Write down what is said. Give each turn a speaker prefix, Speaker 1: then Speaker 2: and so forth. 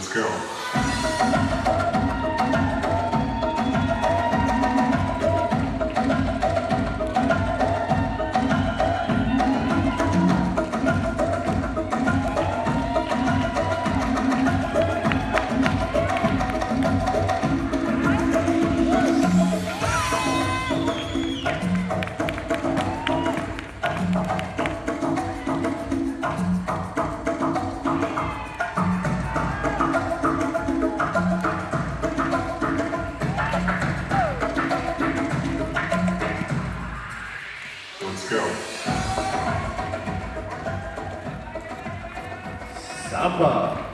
Speaker 1: Let's go. Go.
Speaker 2: Samba.